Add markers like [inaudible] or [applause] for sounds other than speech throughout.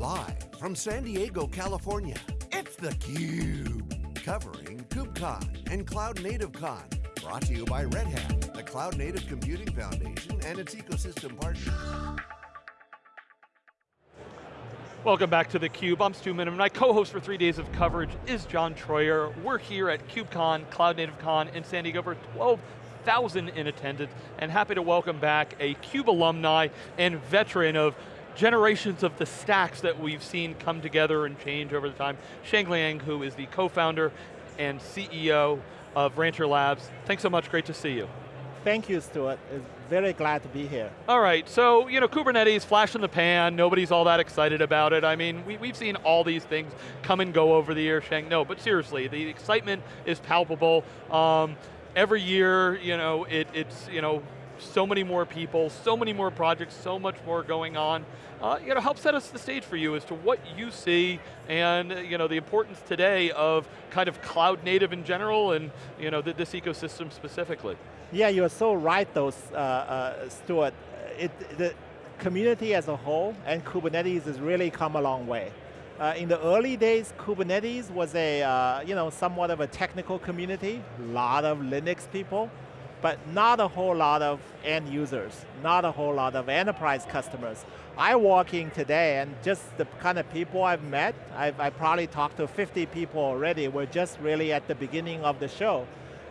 Live from San Diego, California, it's theCUBE. Covering KubeCon and Cloud Native Con. Brought to you by Red Hat, the Cloud Native Computing Foundation and its ecosystem partners. Welcome back to theCUBE, I'm Stu Miniman. My co-host for three days of coverage is John Troyer. We're here at KubeCon, Cloud Native Con in San Diego for 12,000 in attendance, and happy to welcome back a CUBE alumni and veteran of generations of the stacks that we've seen come together and change over the time. Sheng Liang, who is the co-founder and CEO of Rancher Labs. Thanks so much, great to see you. Thank you, Stuart. It's very glad to be here. All right, so you know, Kubernetes, flash in the pan, nobody's all that excited about it. I mean, we, we've seen all these things come and go over the year, Shang. No, but seriously, the excitement is palpable. Um, every year, you know, it, it's, you know, so many more people, so many more projects, so much more going on. Uh, you know, help set us the stage for you as to what you see and you know, the importance today of kind of cloud native in general and you know, this ecosystem specifically. Yeah, you're so right though, uh, uh, Stuart. It, the community as a whole and Kubernetes has really come a long way. Uh, in the early days, Kubernetes was a, uh, you know, somewhat of a technical community, a lot of Linux people, but not a whole lot of end users, not a whole lot of enterprise customers. I walk in today and just the kind of people I've met, I've, I probably talked to 50 people already, we're just really at the beginning of the show.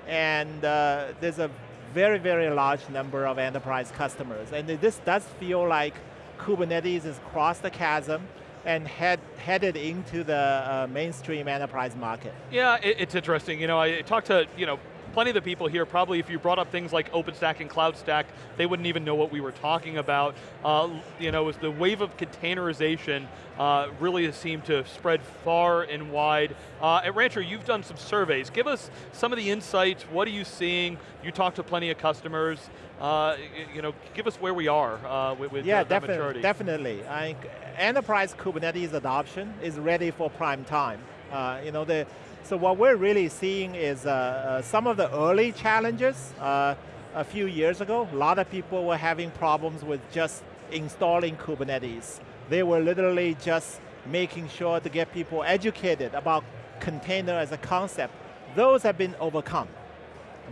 And uh, there's a very, very large number of enterprise customers. And this does feel like Kubernetes has crossed the chasm and head, headed into the uh, mainstream enterprise market. Yeah, it, it's interesting. You know, I talked to you know plenty of the people here, probably if you brought up things like OpenStack and CloudStack, they wouldn't even know what we were talking about. Uh, you know, the wave of containerization uh, really has seemed to spread far and wide. Uh, at Rancher, you've done some surveys. Give us some of the insights, what are you seeing? You talk to plenty of customers. Uh, you know, give us where we are uh, with, with yeah, the, maturity. definitely. I, enterprise Kubernetes adoption is ready for prime time. Uh, you know, the, so what we're really seeing is uh, uh, some of the early challenges uh, a few years ago, a lot of people were having problems with just installing Kubernetes. They were literally just making sure to get people educated about container as a concept. Those have been overcome.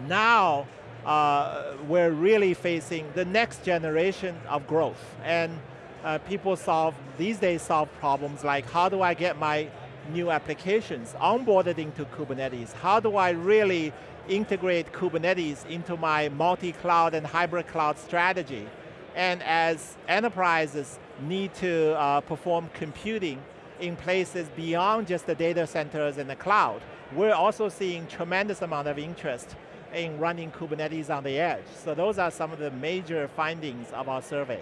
Now, uh, we're really facing the next generation of growth. And uh, people solve, these days solve problems like how do I get my new applications onboarded into Kubernetes? How do I really integrate Kubernetes into my multi-cloud and hybrid cloud strategy? And as enterprises need to uh, perform computing in places beyond just the data centers and the cloud, we're also seeing tremendous amount of interest in running Kubernetes on the edge. So those are some of the major findings of our survey.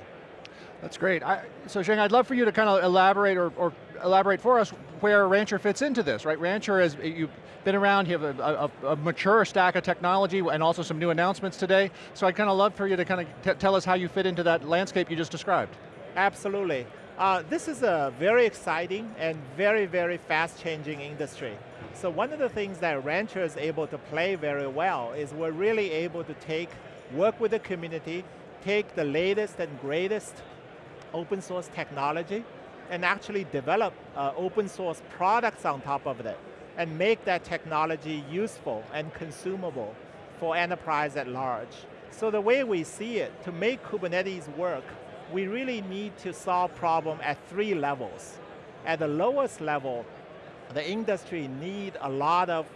That's great. I, so Sheng, I'd love for you to kind of elaborate or, or, elaborate for us where Rancher fits into this, right? Rancher, is, you've been around, you have a, a, a, mature stack of technology and also some new announcements today. So I'd kind of love for you to kind of tell us how you fit into that landscape you just described. Absolutely. Uh, this is a very exciting and very, very fast changing industry. So one of the things that Rancher is able to play very well is we're really able to take, work with the community, take the latest and greatest open source technology and actually develop uh, open source products on top of it and make that technology useful and consumable for enterprise at large. So the way we see it, to make Kubernetes work, we really need to solve problem at three levels. At the lowest level, the industry need a lot of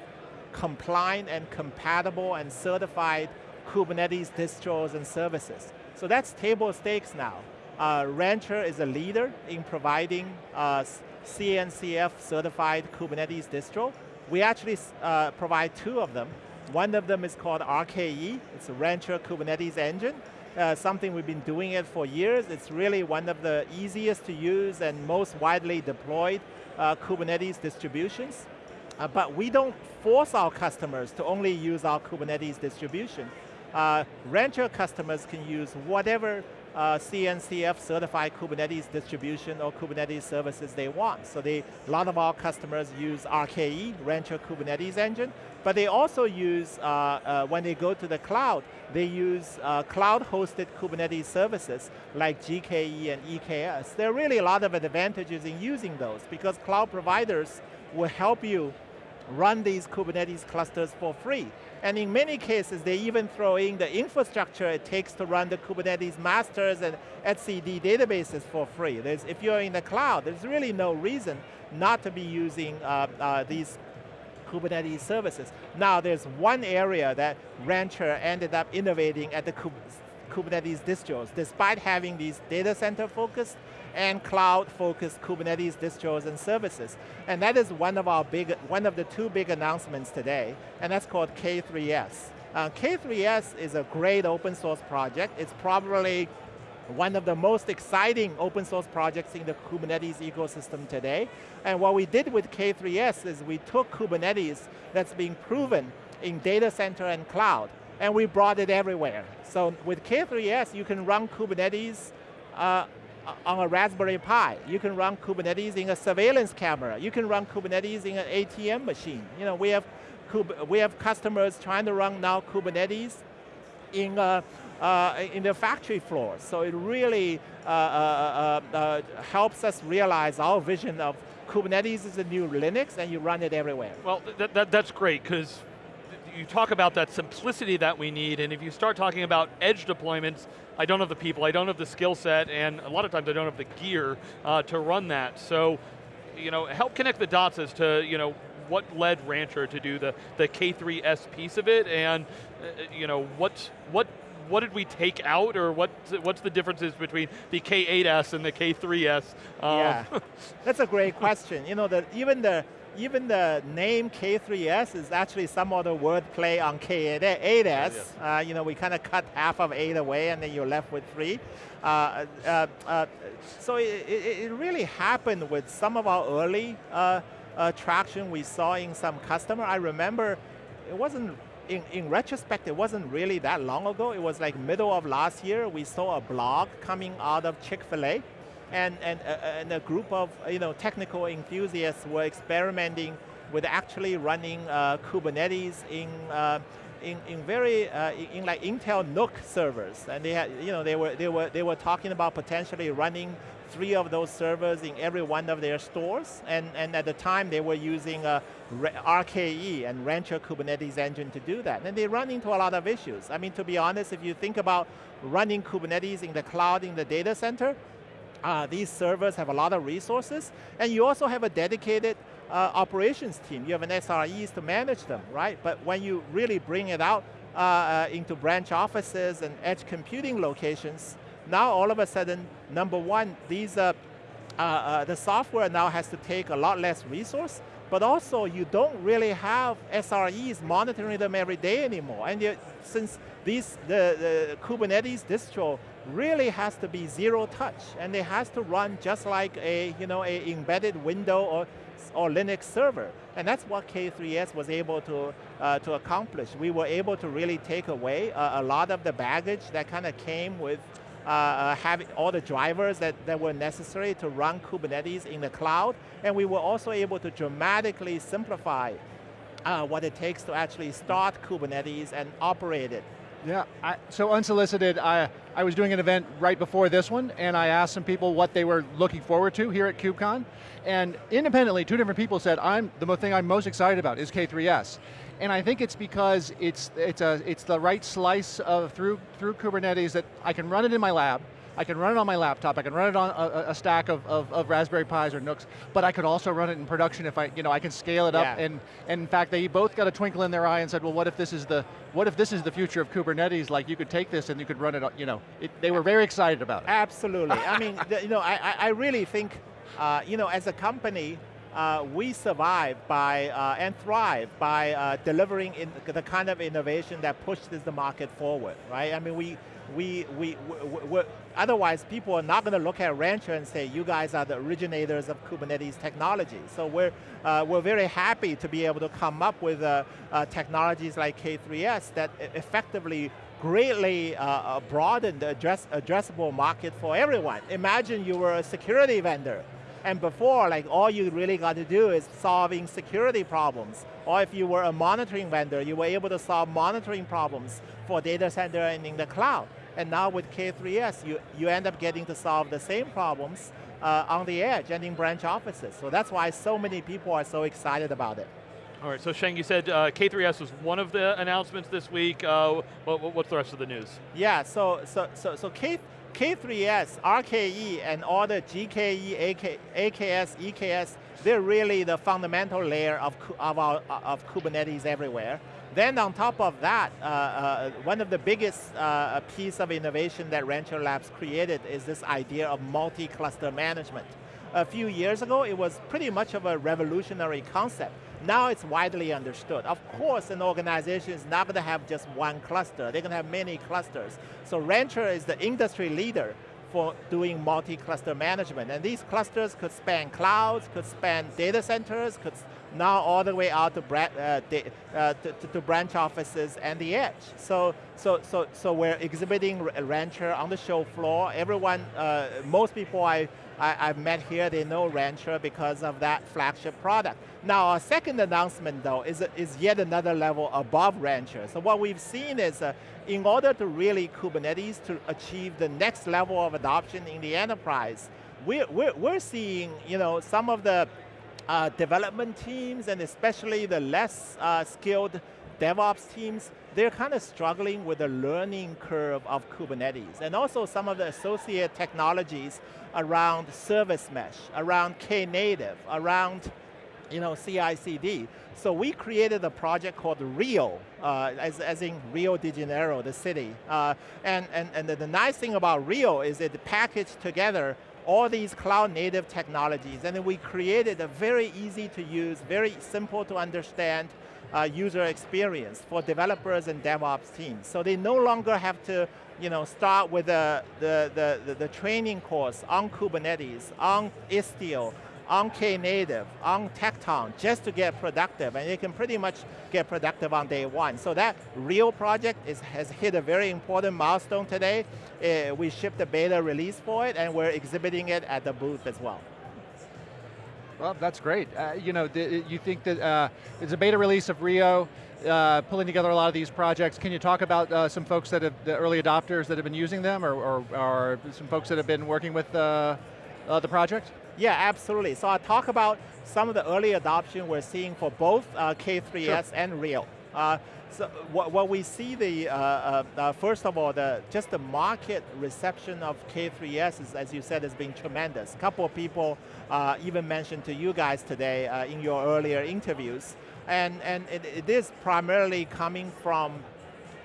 compliant and compatible and certified Kubernetes distros and services. So that's table stakes now. Uh, Rancher is a leader in providing uh, CNCF certified Kubernetes distro. We actually uh, provide two of them. One of them is called RKE, it's a Rancher Kubernetes engine. Uh, something we've been doing it for years. It's really one of the easiest to use and most widely deployed uh, Kubernetes distributions. Uh, but we don't force our customers to only use our Kubernetes distribution. Uh, Rancher customers can use whatever uh, CNCF certified Kubernetes distribution or Kubernetes services they want. So they, a lot of our customers use RKE, Rancher Kubernetes Engine, but they also use, uh, uh, when they go to the cloud, they use uh, cloud-hosted Kubernetes services like GKE and EKS. There are really a lot of advantages in using those because cloud providers will help you run these Kubernetes clusters for free. And in many cases, they even throw in the infrastructure it takes to run the Kubernetes masters and etcd databases for free. There's, if you're in the cloud, there's really no reason not to be using uh, uh, these Kubernetes services. Now, there's one area that Rancher ended up innovating at the Kubernetes distros, despite having these data center focused and cloud-focused Kubernetes distros and services. And that is one of our big, one of the two big announcements today, and that's called K3S. Uh, K3S is a great open source project. It's probably one of the most exciting open source projects in the Kubernetes ecosystem today. And what we did with K3S is we took Kubernetes that's being proven in data center and cloud, and we brought it everywhere. So with K3S, you can run Kubernetes uh, on a Raspberry Pi. You can run Kubernetes in a surveillance camera. You can run Kubernetes in an ATM machine. You know, we have, we have customers trying to run now Kubernetes in, uh, uh, in the factory floor. So it really uh, uh, uh, uh, helps us realize our vision of Kubernetes is the new Linux and you run it everywhere. Well, th that, that's great because you talk about that simplicity that we need, and if you start talking about edge deployments, I don't have the people, I don't have the skill set, and a lot of times I don't have the gear uh, to run that. So, you know, help connect the dots as to, you know, what led Rancher to do the, the K3S piece of it, and, uh, you know, what, what what did we take out, or what, what's the differences between the K8S and the K3S? Um, yeah, [laughs] that's a great question. You know, the, even the even the name K3S is actually some of the wordplay on K8S. Uh, you know, we kind of cut half of 8 away and then you're left with 3. Uh, uh, uh, so it, it, it, really happened with some of our early uh, uh, traction we saw in some customer. I remember it wasn't, in, in retrospect, it wasn't really that long ago. It was like middle of last year, we saw a blog coming out of Chick-fil-A and, and, uh, and a group of you know, technical enthusiasts were experimenting with actually running uh, Kubernetes in, uh, in, in very, uh, in like Intel NUC servers. And they, had, you know, they, were, they, were, they were talking about potentially running three of those servers in every one of their stores. And, and at the time, they were using a RKE and Rancher Kubernetes engine to do that. And they run into a lot of issues. I mean, to be honest, if you think about running Kubernetes in the cloud, in the data center, uh, these servers have a lot of resources, and you also have a dedicated uh, operations team. You have an SREs to manage them, right? But when you really bring it out uh, uh, into branch offices and edge computing locations, now all of a sudden, number one, these uh, uh, the software now has to take a lot less resource, but also you don't really have SREs monitoring them every day anymore. And you, since these, the, the Kubernetes distro really has to be zero touch, and it has to run just like a, you know, a embedded window or, or Linux server. And that's what K3S was able to, uh, to accomplish. We were able to really take away a, a lot of the baggage that kind of came with uh, uh, having all the drivers that, that were necessary to run Kubernetes in the cloud, and we were also able to dramatically simplify uh, what it takes to actually start Kubernetes and operate it. Yeah, I, so unsolicited, I, I was doing an event right before this one, and I asked some people what they were looking forward to here at KubeCon, and independently, two different people said, I'm the thing I'm most excited about is K3S. And I think it's because it's, it's, a, it's the right slice of through, through Kubernetes that I can run it in my lab, I can run it on my laptop, I can run it on a, a stack of, of, of, Raspberry Pis or NUCs, but I could also run it in production if I, you know, I can scale it yeah. up. And, and in fact, they both got a twinkle in their eye and said, well, what if this is the, what if this is the future of Kubernetes? Like you could take this and you could run it, you know, it, they were very excited about it. Absolutely, I mean, the, you know, I, I really think, uh, you know, as a company, uh, we survive by uh, and thrive by uh, delivering in the kind of innovation that pushes the market forward, right? I mean, we, we, we, we otherwise people are not going to look at Rancher and say, you guys are the originators of Kubernetes technology. So we're, uh, we're very happy to be able to come up with uh, uh, technologies like K3S that effectively greatly uh, uh, broadened the address, addressable market for everyone. Imagine you were a security vendor, and before, like all you really got to do is solving security problems. Or if you were a monitoring vendor, you were able to solve monitoring problems for data center and in the cloud. And now with K3S, you, you end up getting to solve the same problems uh, on the edge and in branch offices. So that's why so many people are so excited about it. All right, so Sheng, you said uh, K3S was one of the announcements this week. Uh, what, what's the rest of the news? Yeah, so so so so K K3S, RKE, and all the GKE, AK, AKS, EKS, they're really the fundamental layer of, of, our, of Kubernetes everywhere. Then on top of that, uh, uh, one of the biggest uh, piece of innovation that Rancher Labs created is this idea of multi-cluster management. A few years ago, it was pretty much of a revolutionary concept. Now it's widely understood. Of course, an organization is not going to have just one cluster. They're going to have many clusters. So Rancher is the industry leader for doing multi-cluster management. And these clusters could span clouds, could span data centers, could now all the way out to, uh, uh, to, to, branch offices and the edge. So, so, so, so we're exhibiting Rancher on the show floor. Everyone, uh, most people I, I, have met here, they know Rancher because of that flagship product. Now our second announcement though is, is yet another level above Rancher. So what we've seen is uh, in order to really Kubernetes to achieve the next level of adoption in the enterprise, we're, we're, we're seeing you know, some of the uh, development teams and especially the less uh, skilled DevOps teams, they're kind of struggling with the learning curve of Kubernetes and also some of the associated technologies around service mesh, around Knative, around you know, CI/CD. So we created a project called Rio, uh, as, as in Rio de Janeiro, the city. Uh, and and, and the, the nice thing about Rio is it packaged together all these cloud native technologies, and we created a very easy to use, very simple to understand uh, user experience for developers and DevOps teams. So they no longer have to you know, start with the, the, the, the training course on Kubernetes, on Istio, on Knative, on Tekton, just to get productive, and you can pretty much get productive on day one. So that Rio project is, has hit a very important milestone today. Uh, we shipped a beta release for it, and we're exhibiting it at the booth as well. Well, that's great. Uh, you know, you think that uh, it's a beta release of Rio, uh, pulling together a lot of these projects. Can you talk about uh, some folks that have, the early adopters that have been using them, or, or, or some folks that have been working with uh, uh, the project? Yeah, absolutely. So I'll talk about some of the early adoption we're seeing for both uh, K3S sure. and Rio. Uh, so what, what, we see the, uh, uh, uh, first of all, the, just the market reception of K3S, is, as you said, has been tremendous. A couple of people uh, even mentioned to you guys today in your earlier interviews. And, and it, it is primarily coming from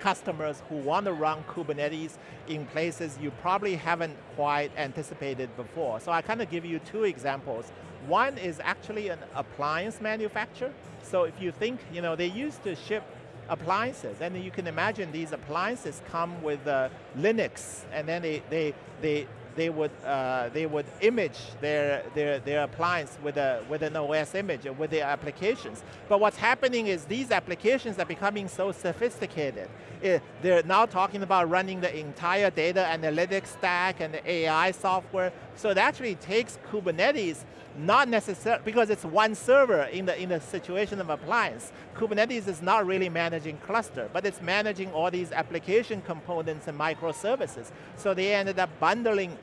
customers who want to run Kubernetes in places you probably haven't quite anticipated before. So I kind of give you two examples. One is actually an appliance manufacturer. So if you think, you know, they used to ship appliances, and you can imagine these appliances come with uh, Linux, and then they, they, they, they would uh, they would image their their their appliance with a with an OS image with their applications. But what's happening is these applications are becoming so sophisticated. It, they're now talking about running the entire data analytics stack and the AI software. So it actually takes Kubernetes not necessarily, because it's one server in the, in the situation of appliance. Kubernetes is not really managing cluster, but it's managing all these application components and microservices. So they ended up bundling,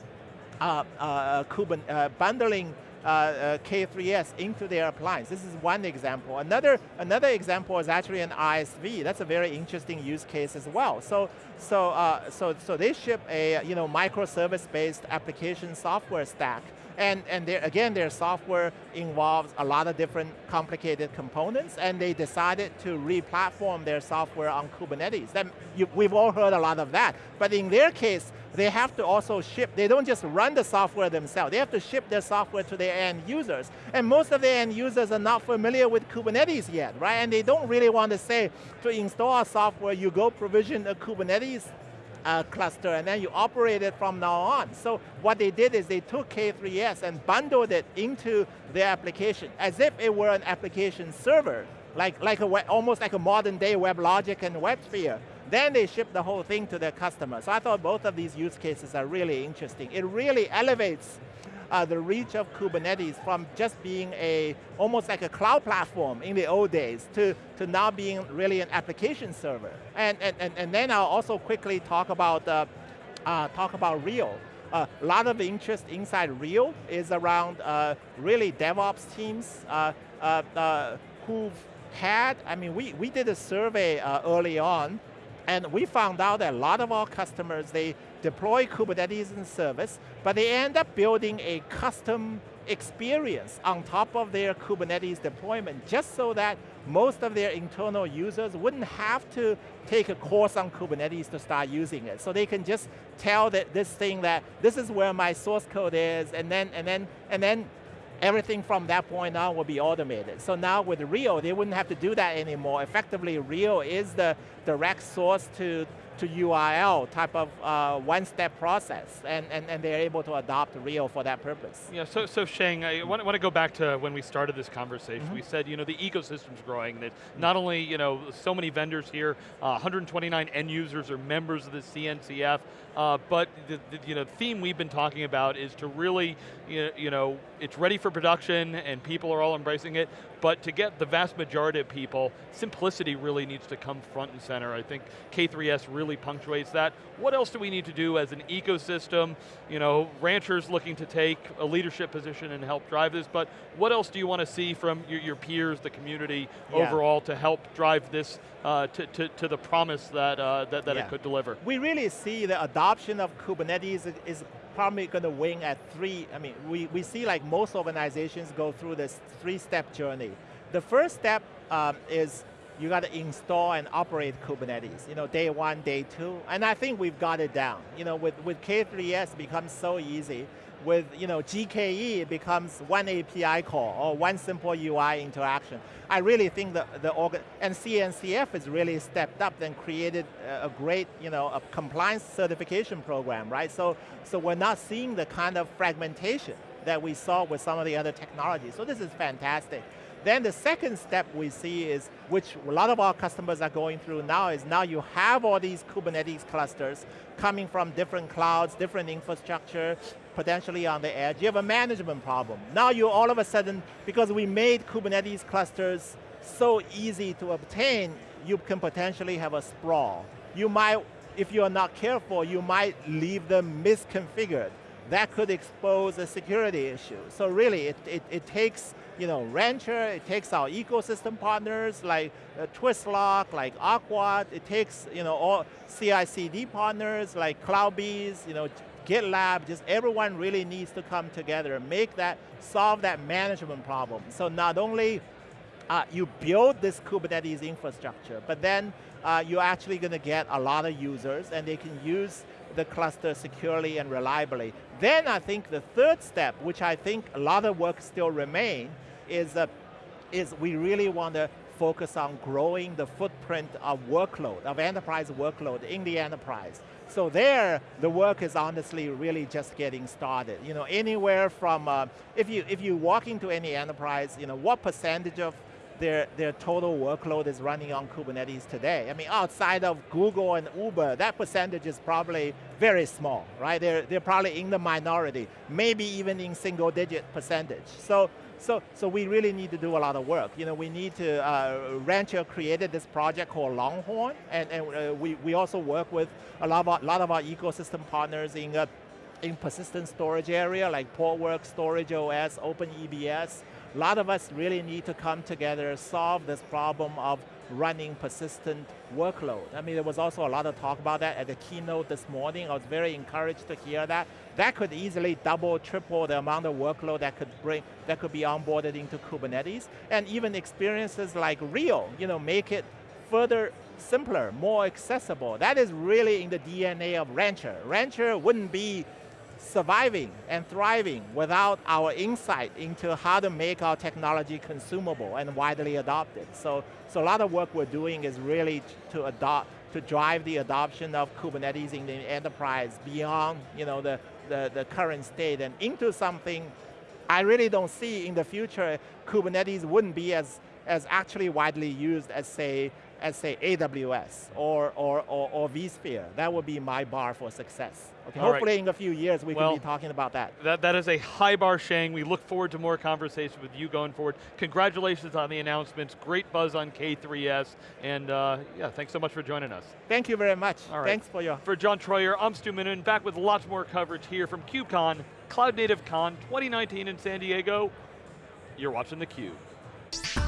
bundling uh, uh, K3S into their appliance. This is one example. Another, another example is actually an ISV. That's a very interesting use case as well. So, so, uh, so, so they ship a you know, microservice-based application software stack and, and again, their software involves a lot of different complicated components, and they decided to re-platform their software on Kubernetes. Then you, we've all heard a lot of that. But in their case, they have to also ship, they don't just run the software themselves, they have to ship their software to their end users. And most of the end users are not familiar with Kubernetes yet, right? And they don't really want to say, to install software, you go provision a Kubernetes uh, cluster and then you operate it from now on. So what they did is they took K3S and bundled it into their application as if it were an application server, like, like a almost like a modern day WebLogic and WebSphere. then they ship the whole thing to their customer. So I thought both of these use cases are really interesting. It really elevates uh, the reach of Kubernetes from just being a, almost like a cloud platform in the old days to, to now being really an application server. And, and, and, and then I'll also quickly talk about, uh, uh, talk about Rio. A lot of interest inside Rio is around uh, really DevOps teams uh, uh, who've had, I mean, we, we did a survey early on and we found out that a lot of our customers, they deploy Kubernetes in service, but they end up building a custom experience on top of their Kubernetes deployment just so that most of their internal users wouldn't have to take a course on Kubernetes to start using it. So they can just tell that this thing that this is where my source code is and then, and then, and then everything from that point on will be automated. So now with Rio, they wouldn't have to do that anymore. Effectively, Rio is the direct source to to URL type of uh, one-step process, and, and, and they're able to adopt Rio for that purpose. Yeah, so, so Sheng, I want, want to go back to when we started this conversation. Mm -hmm. We said, you know, the ecosystem's growing, that not only, you know, so many vendors here, uh, 129 end users are members of the CNCF, uh, but the, the, you know, theme we've been talking about is to really, you know, it's ready for production and people are all embracing it, but to get the vast majority of people, simplicity really needs to come front and center. I think K3S really punctuates that. What else do we need to do as an ecosystem? You know, Rancher's looking to take a leadership position and help drive this, but what else do you want to see from your, your peers, the community yeah. overall to help drive this uh, to, to, to, the promise that, uh, that, that yeah. it could deliver? We really see the adoption of Kubernetes is probably going to wing at three, I mean, we, we see like most organizations go through this three-step journey. The first step um, is you got to install and operate Kubernetes, you know, day one, day two, and I think we've got it down. You know, with, with K3S, it becomes so easy with you know, GKE, it becomes one API call or one simple UI interaction. I really think that the organ and CNCF has really stepped up and created a great you know, a compliance certification program, right? So, so we're not seeing the kind of fragmentation that we saw with some of the other technologies. So this is fantastic. Then the second step we see is, which a lot of our customers are going through now, is now you have all these Kubernetes clusters coming from different clouds, different infrastructure, potentially on the edge. You have a management problem. Now you all of a sudden, because we made Kubernetes clusters so easy to obtain, you can potentially have a sprawl. You might, if you're not careful, you might leave them misconfigured. That could expose a security issue. So really, it, it, it takes you know, Rancher, it takes our ecosystem partners like uh, Twistlock, like Aqua, it takes you know, all CI/CD partners like CloudBees, you know, GitLab, just everyone really needs to come together, and make that, solve that management problem. So not only uh, you build this Kubernetes infrastructure, but then uh, you're actually going to get a lot of users and they can use the cluster securely and reliably. Then I think the third step, which I think a lot of work still remain, is, uh, is we really want to focus on growing the footprint of workload, of enterprise workload in the enterprise. So there, the work is honestly really just getting started. You know, anywhere from, uh, if, you, if you walk into any enterprise, you know, what percentage of their, their total workload is running on Kubernetes today. I mean, outside of Google and Uber, that percentage is probably very small, right? They're, they're probably in the minority, maybe even in single digit percentage. So so, so we really need to do a lot of work. You know, we need to, uh, Rancher created this project called Longhorn, and, and uh, we, we also work with a lot of our, lot of our ecosystem partners in, uh, in persistent storage area, like Portworx, Storage OS, OpenEBS. A lot of us really need to come together, solve this problem of running persistent workload. I mean, there was also a lot of talk about that at the keynote this morning. I was very encouraged to hear that. That could easily double, triple the amount of workload that could bring, that could be onboarded into Kubernetes. And even experiences like Rio, you know, make it further simpler, more accessible. That is really in the DNA of Rancher. Rancher wouldn't be surviving and thriving without our insight into how to make our technology consumable and widely adopted. So, so a lot of work we're doing is really to adopt, to drive the adoption of Kubernetes in the enterprise beyond you know, the, the, the current state and into something I really don't see in the future Kubernetes wouldn't be as, as actually widely used as say as say AWS or, or, or, or vSphere. That would be my bar for success. Okay, All right. hopefully in a few years we Well- can be talking about that. That, that is a high bar, Shang. We look forward to more conversations with you going forward. Congratulations on the announcements. Great buzz on K3S. And uh, yeah, thanks so much for joining us. Thank you very much. All right. Thanks for your For John Troyer, I'm Stu Miniman, back with lots more coverage here from KubeCon, Cloud Native Con 2019 in San Diego. You're watching theCUBE.